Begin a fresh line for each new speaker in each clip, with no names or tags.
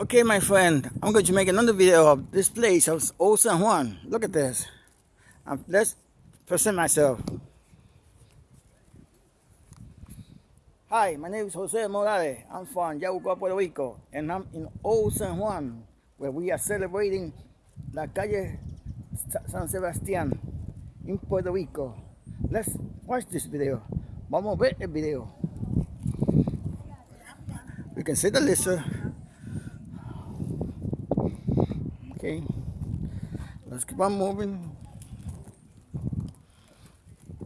Okay, my friend, I'm going to make another video of this place of Old San Juan. Look at this. Um, let's present myself. Hi, my name is Jose Morales. I'm from Yabucoa, Puerto Rico, and I'm in Old San Juan, where we are celebrating La Calle San Sebastián in Puerto Rico. Let's watch this video. Vamos a ver el video. You can see the lizard. Okay, let's keep on moving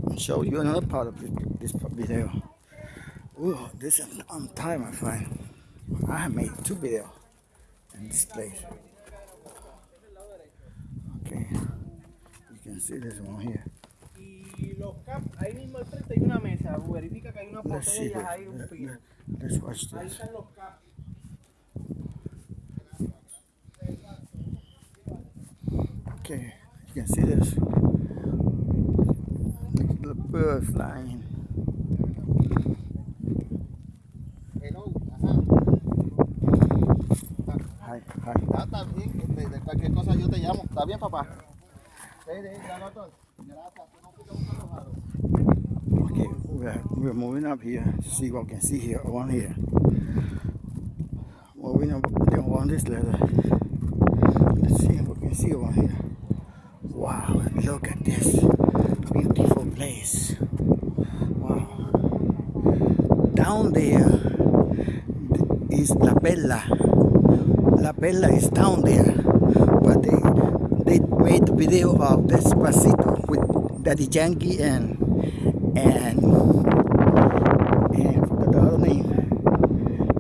and show you another part of this video. Ooh, this is on time, friend. I have made two videos in this place. Okay, you can see this one here.
Al
Let's see. This. this. Okay, you can see this. The bird flying.
Ajá.
Hi, hi.
Está bien, de cualquier cosa yo te llamo. ¿Está bien, papá?
Okay, we're, we're moving up here to see what we can see here around here. Moving up around this ladder. Let's see what we can see around here. Look at this beautiful place. Wow. Down there is La Perla. La Perla is down there. But they they made video of Despacito with Daddy Yankee and and and forgot the other name.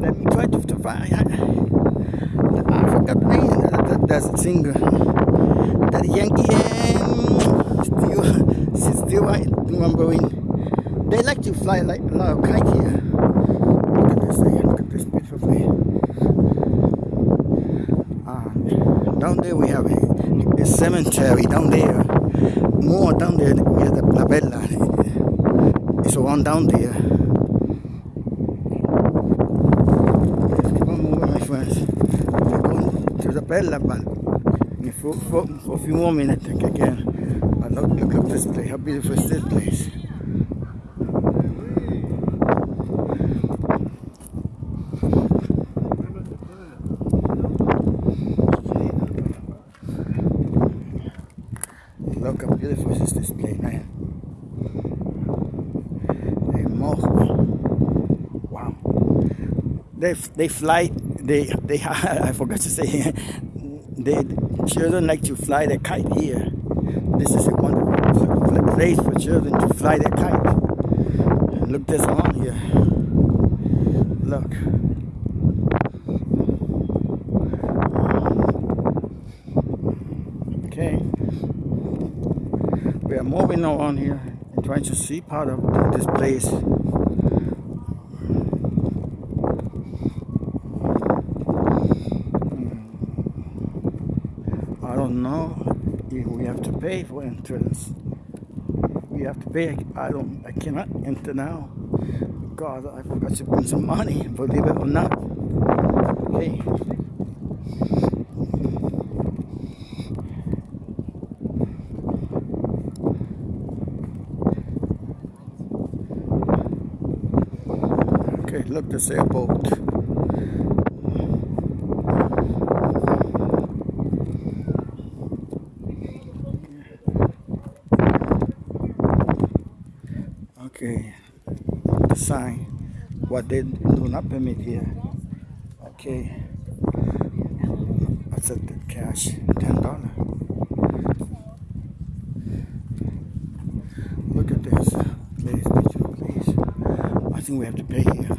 Let me try to, find. I, I forgot the name. That, that, singer. Daddy Yankee and still, still I To fly like a of kite here. Look at this thing. Look at this beautiful thing. Um, down there we have a, a cemetery. Down there, more down there we have the La Perla. It's one down there. Let's my friends. Going to the Perla, but for, for, for a few more minutes, I think again. But look, look at this place. How beautiful is this place? Look how beautiful is this place, man. Hey, Morro. Wow. They they fly. They they. I forgot to say. They children like to fly the kite here. This is a wonderful place for children to fly their kite. Look, this on here. Look. Okay. We are moving on here and trying to see part of this place. I don't know if we have to pay for entrance. We have to pay. I don't. I cannot enter now because I forgot to bring some money. Believe it or not. Okay. Okay, look, the sailboat. Okay, the sign. What they do not permit here. Okay, accepted cash, ten dollar. Look at this beautiful place. I think we have to pay here.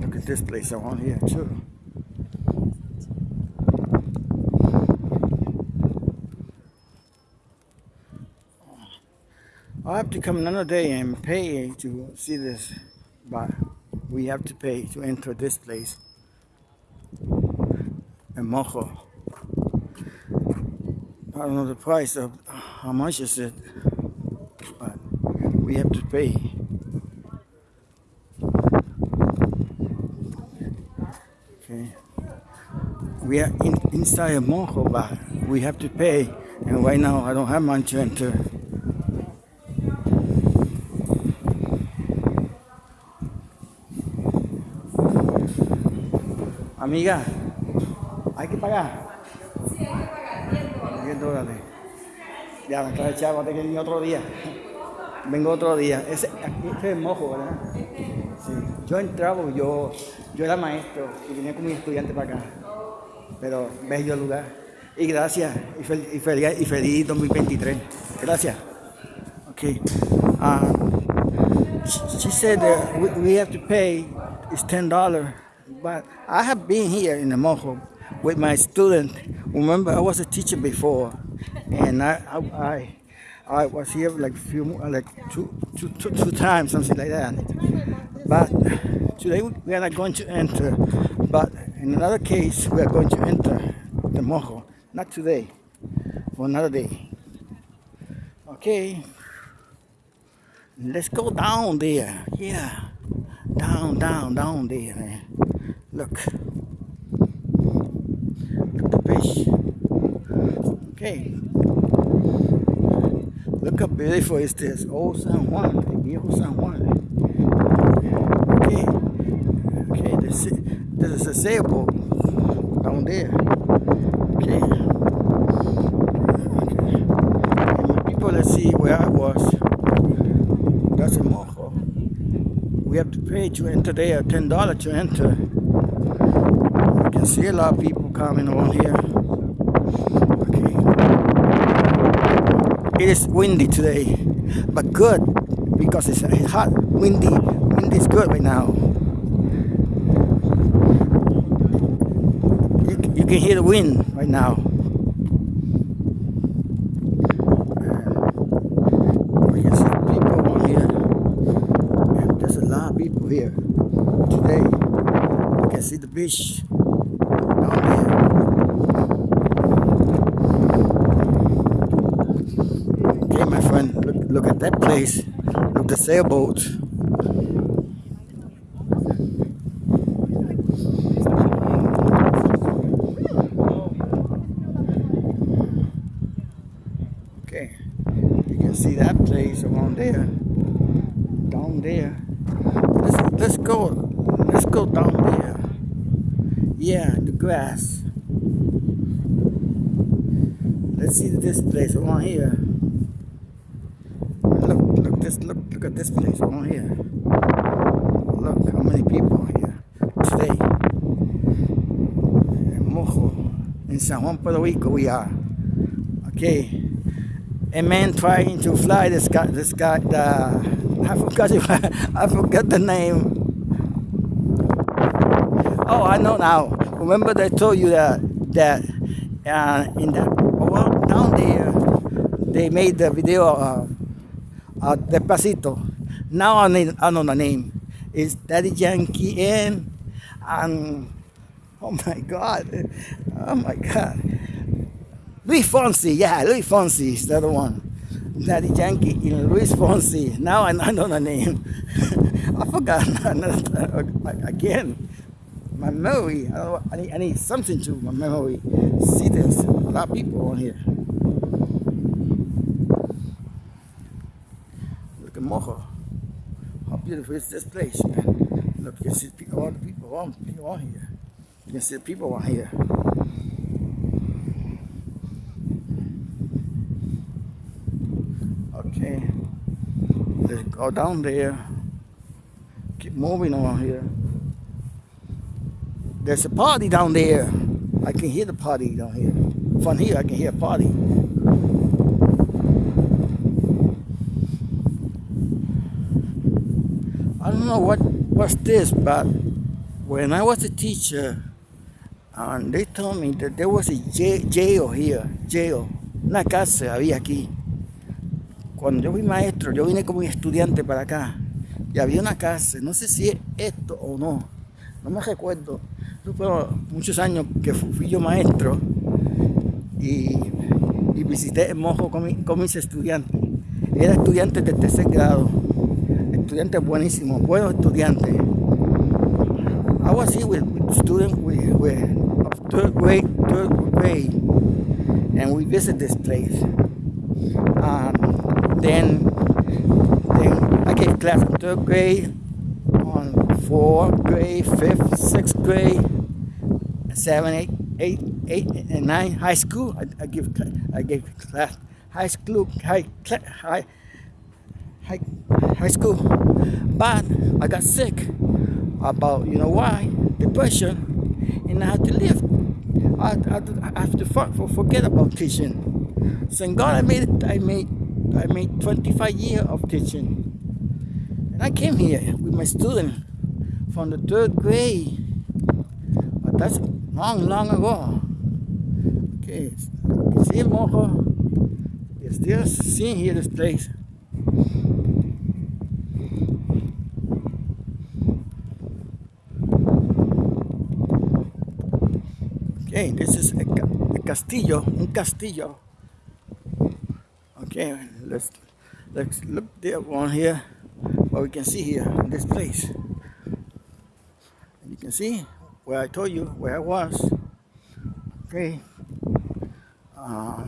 Look at this place around here too. Have to come another day and pay to see this, but we have to pay to enter this place. In Morro. I don't know the price of how much is it, but we have to pay. Okay. We are in, inside a Morro, but we have to pay. And right now, I don't have money to enter. Amiga, hay que pagar. Sí, hay que pagar 10 dólares. 10 dólares. Ya, me trae chavo, te que otro día. Vengo otro día. Ese, aquí, este es mojo, ¿verdad? Sí. Yo entraba, yo, yo era maestro y venía con mi estudiante para acá. Pero bello lugar. Y gracias. Y, fel, y, feliz, y feliz 2023. Gracias. Okay. Uh, she, said that we, we have to pay ten dollars. But I have been here in the Morro with my student. Remember, I was a teacher before, and I I, I, was here like few like two, two, two, two times, something like that. But today we are not going to enter. But in another case, we are going to enter the Morro. Not today, for another day. Okay. Let's go down there. Yeah. Down, down, down there, man. Look. Look the fish. Okay. Look how beautiful is this. Old San Juan. Viejo oh, San Juan. Okay. Okay, this, this is a sailboat down there. Okay. Okay. People, let's see where I was. That's a Morro. We have to pay to enter there, ten dollars to enter. You can see a lot of people coming around here. Okay. It is windy today, but good because it's, it's hot, windy. Wind is good right now. You, you can hear the wind right now. Uh, we can see people here. There's a lot of people here today. You can see the beach down there. Okay, my friend, look, look at that place. The sailboat. Okay, you can see that place around there, down there. Let's let's go, let's go down there. Yeah, the grass. Let's see this place around here. Look, look look, at this place around here. Look how many people here today. In Morro, in San Juan, Puerto Rico, we are. Okay a man trying to fly this guy this guy the I forgot I forgot the name oh I know now remember they told you that that uh, in the well, down there they made the video of uh, Despacito now I, need, I know the name it's Daddy Yankee and and oh my god oh my god Luis Fonsi, yeah, Luis Fonsi is the other one. Daddy Yankee in Luis Fonsi. Now I I know the name. I forgot again. My memory, I, I, need, I need something to my memory. See, there's a lot of people on here. Look at Morro. How beautiful is this place, man. Look, you can see all the people on, people on here. You can see the people on here. Okay, let's go down there. Keep moving on here. There's a party down there. I can hear the party down here. From here, I can hear a party. Know what what's this, but when I was a teacher, and they told me that there was a jail here, jail, una cárcel había aquí. cuando yo fui maestro, yo vine como estudiante para acá y había una casa, no sé si es esto o no, no me recuerdo. Fueron muchos años que fui yo maestro y, visité el Mojo con, mis estudiantes. Era estudiante de tercer grado, estudiantes buenísimos, buenos estudiantes. I was here with, with students with, with of third grade, third grade, and we visit this place. Um, then, then I gave class in third grade, on fourth grade, fifth, sixth grade, seven, eight, eight, eight, and nine. High school, I, I give I gave class high school, high, high, high, high school. But I got sick about, you know why, depression, and I had to leave. I, I, I have to for, forget about teaching. Thank God I made it, I made, I made 25 years of teaching. And I came here with my student from the third grade. But that's long, long ago. Okay, see Morro? You're still seeing here this place. Okay, this is a, a castillo, un castillo. Okay, let's let's look there one here. What we can see here in this place. And you can see where I told you where I was. Okay. Uh,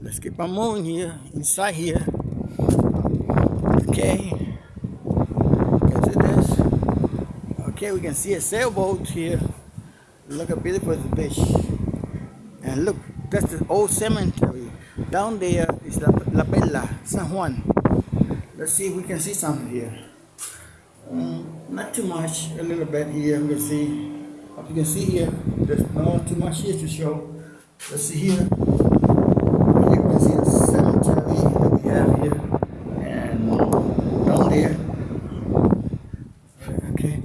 let's keep on moving here, inside here. Okay. Can see this? Okay, we can see a sailboat here. Look how beautiful beach. And look, that's the old cemetery. Down there is La, La Perla, San Juan. Let's see if we can see something here. Um, not too much, a little bit here. We can see, as you can see here, there's not too much here to show. Let's see here. You can see the cemetery that we have here. And down there. Okay.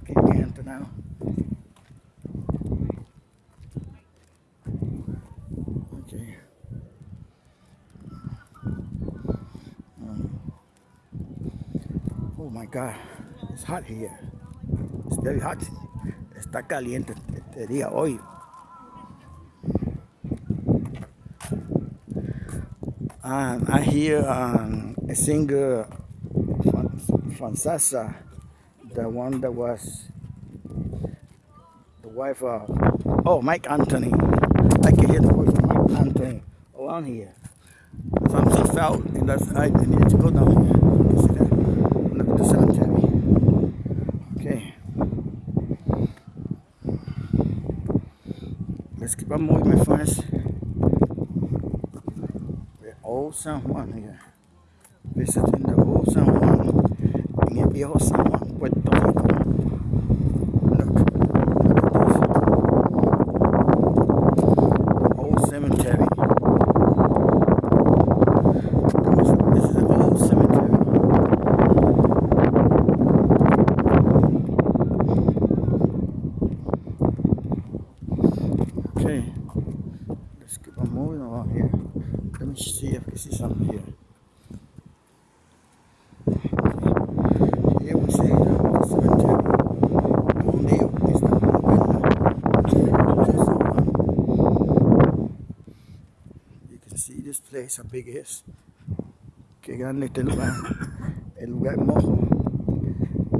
Okay, we can enter now. Okay. Um, God, it's hot here. It's very hot. Está caliente este día hoy. And I hear um, a singer, Fran- Francesa, the one that was the wife of, oh, Mike Anthony. I can hear the voice of Mike Anthony around here. So I'm so felt, and that's, I need to go down here. You see that? Look at the cemetery. Okay. On moving, my friends. We're old San Juan here. Visiting the old San Juan. En el viejo San Juan, Puerto see this place, how big it is. Qué grande este lugar. El lugar mojo.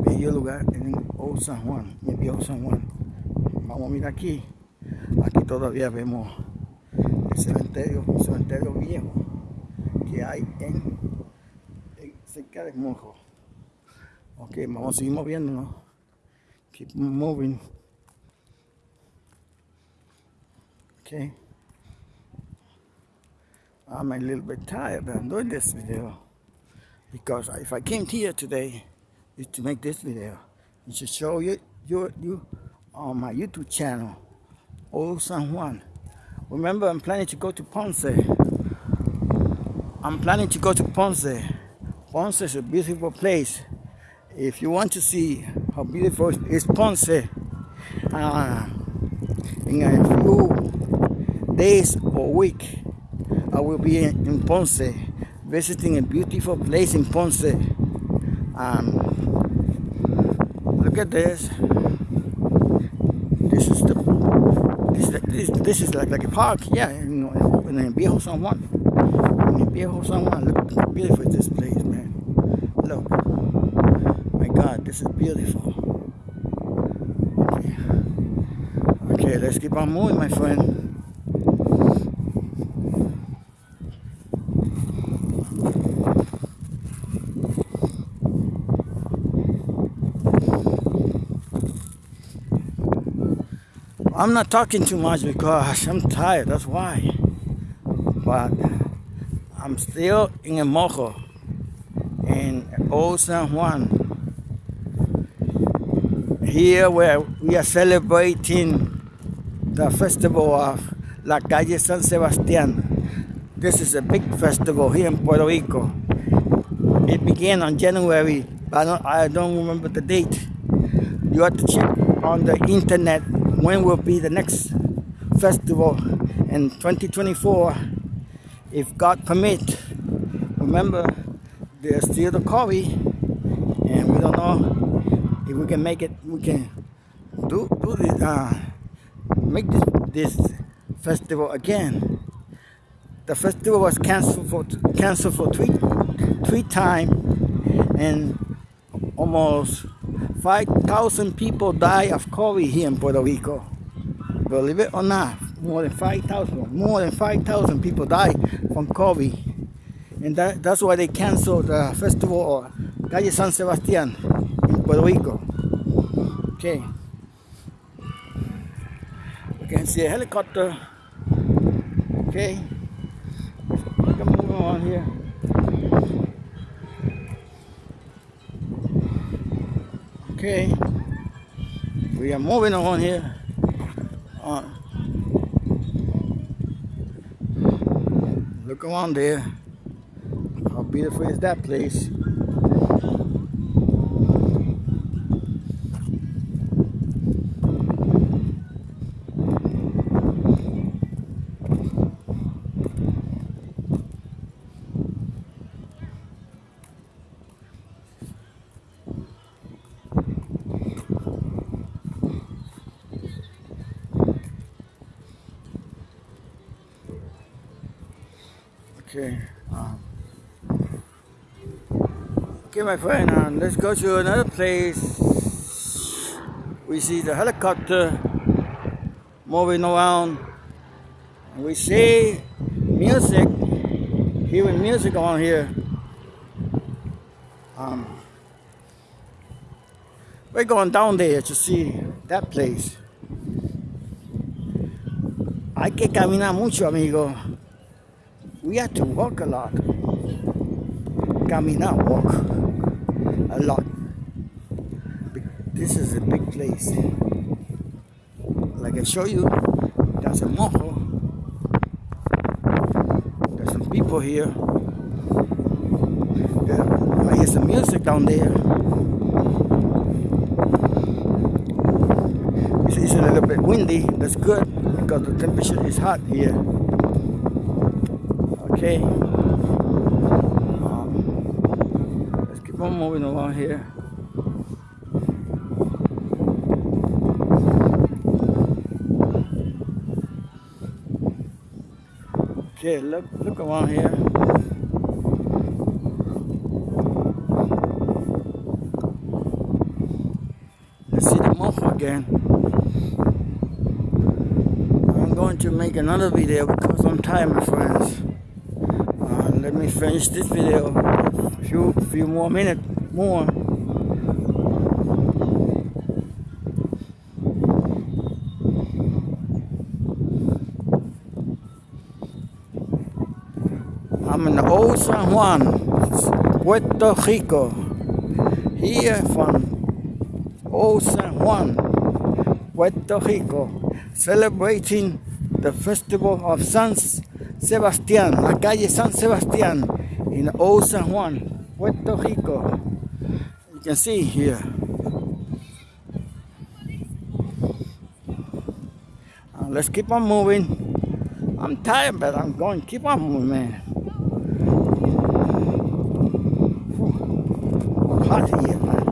Bello lugar en Old San Juan, en viejo San Juan. Vamos a mirar aquí. Aquí todavía vemos el cementerio, un cementerio viejo que hay en, en cerca de Mojo. Ok, vamos a seguir moviéndonos. Keep moving. Okay. I'm a little bit tired, but I'm doing this video because if I came here today, is to make this video and to show you, you, you on my YouTube channel, Old San Juan. Remember, I'm planning to go to Ponce. I'm planning to go to Ponce. Ponce is a beautiful place. If you want to see how beautiful is Ponce, uh, in a few days or week, I will be in, in Ponce, visiting a beautiful place in Ponce. Um, look at this. This is the this this, this is like like a park, yeah, in, in, in Viejo San Juan. Mi viejo San Juan. Look how beautiful this place, man. Look. My God, this is beautiful. Okay, okay let's keep on moving, my friend. I'm not talking too much because I'm tired, that's why. But I'm still in a Morro in Old San Juan. Here where we are celebrating the festival of La Calle San Sebastián. This is a big festival here in Puerto Rico. It began on January, but I don't, I don't remember the date. You have to check on the internet when will be the next festival in 2024 if God permit remember there's still the COVID and we don't know if we can make it we can do do this uh, make this this festival again. The festival was canceled for canceled for three three times and almost 5,000 people die of COVID here in Puerto Rico. Believe it or not, more than 5,000, more than 5,000 people die from COVID. And that, that's why they canceled the festival of Calle San Sebastián in Puerto Rico. Okay. We can see a helicopter. Okay. Moving on here. Okay, we are moving on here. Uh, look around there. How beautiful is that place? Okay. Um, okay, my friend, um, let's go to another place. We see the helicopter moving around. We see music, hearing music on here. Um, we're going down there to see that place. Hay que caminar mucho, amigo. We had to walk a lot. Caminar, walk a lot. This is a big place. Like I show you, there's a Morro. There's some people here. I hear some music down there. It's, it's a little bit windy. That's good because the temperature is hot here. Okay. Um, let's keep on moving along here. Okay, look look around here. Let's see the Morro again. I'm going to make another video because I'm tired, my friends let me finish this video. A few few more minutes more. I'm in old San Juan Puerto Rico. Here from old San Juan Puerto Rico celebrating the festival of Sans Sebastián, la calle San Sebastián in Old San Juan, Puerto Rico. You can see here. Let's keep on moving. I'm tired, but I'm going keep on moving, man. hot here, man.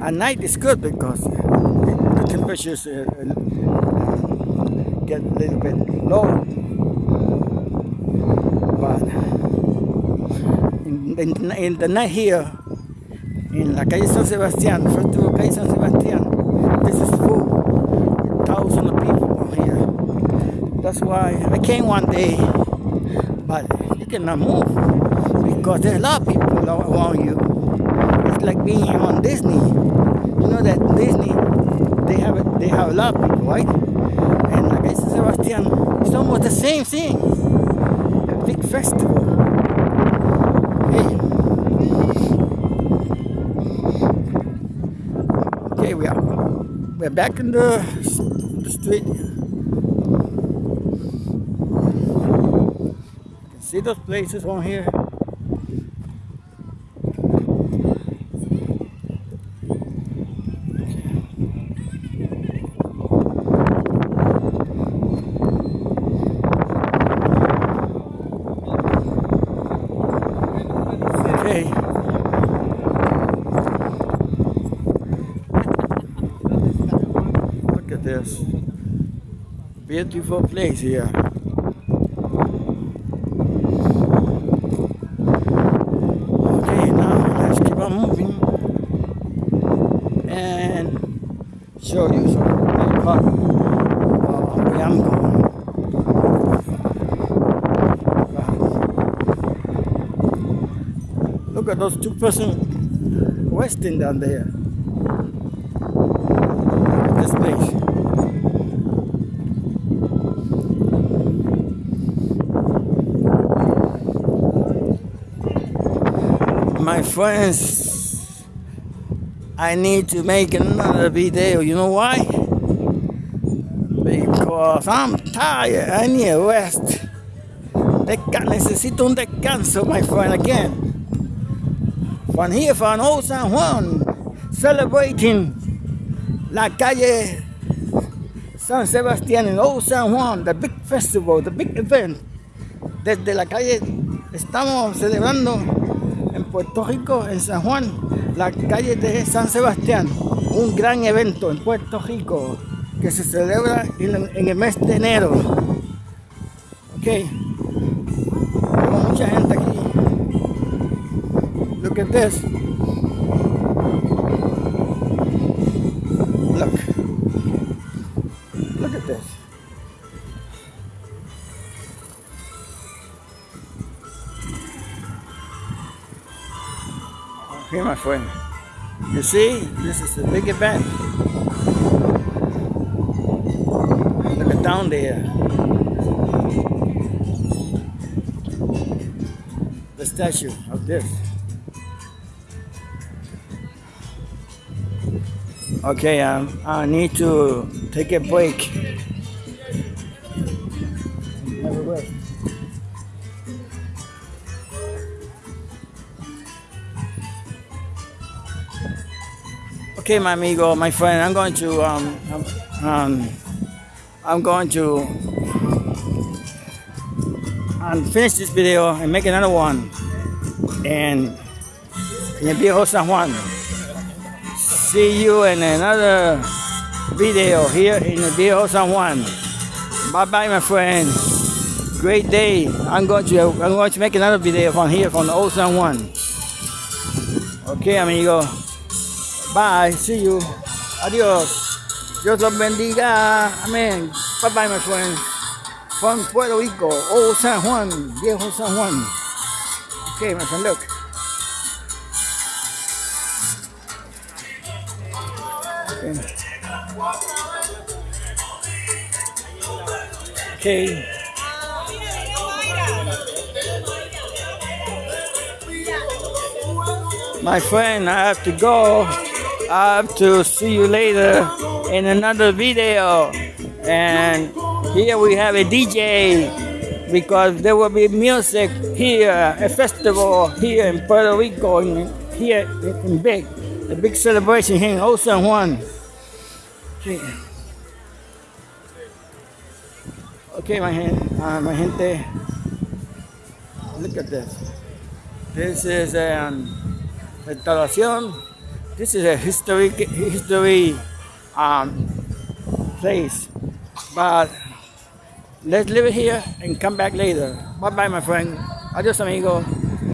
At night is good because the temperature is uh, get a little bit low. But in, in, in the night here, in La Calle San Sebastian, first Calle San Sebastian, this is full. Thousands of people here. That's why I came one day, but you cannot move because there's a lot of people around you. It's like being on Disney. You know that Disney, they have they have a lot of people, right? Sebastian, it's almost the same thing. A big festival. Okay. Okay, we are we're back in the, the street. You can see those places on here. Okay. Look at this. Beautiful place here. Okay, now let's keep on moving and show you some part of where I'm going. Look at those two person resting down there. Friends, I need to make another video. You know why? Because I'm tired. I need a rest. Desca necesito un descanso, my friend, again. From here, from Old San Juan, celebrating la calle San Sebastián in Old San Juan, the big festival, the big event. Desde la calle estamos celebrando Puerto Rico, en San Juan, la calle de San Sebastián, un gran evento en Puerto Rico que se celebra en, el mes de enero. Ok, mucha gente aquí. Look at this. Look Okay, my friend. You see, this is a big event. Look at down there. The statue of this. Okay, um, I need to take a break. Okay, my amigo, my friend, I'm going to um, um, um I'm going to um, finish this video and make another one. And in Viejo San Juan. See you in another video here in the Viejo San Juan. Bye bye, my friend. Great day. I'm going to I'm going to make another video from here from the old San Juan. Okay, amigo. Bye. See you. Adios. Dios los bendiga. Amén. Bye bye, my friend. From Puerto Rico, Old San Juan, Viejo San Juan. Okay, my friend, look. Okay. Okay. My friend, I have to go. I have to see you later in another video. And here we have a DJ because there will be music here, a festival here in Puerto Rico, in, here in Big, a big celebration here in San Juan. Okay, my, hen- uh, my gente, look at this. This is an instalación. This is a historic history um, place, but let's leave it here and come back later. Bye bye, my friend. Adios, amigo.